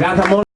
Ragazza molto